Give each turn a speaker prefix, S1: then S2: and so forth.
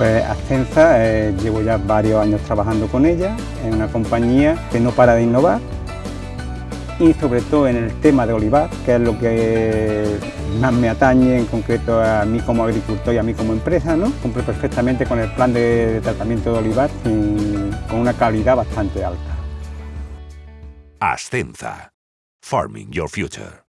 S1: Pues Ascensa, eh, llevo ya varios años trabajando con ella, es una compañía que no para de innovar y sobre todo en el tema de olivar, que es lo que más me atañe en concreto a mí como agricultor y a mí como empresa, ¿no? Cumple perfectamente con el plan de tratamiento de olivar con una calidad bastante alta.
S2: Ascenza. Farming Your Future.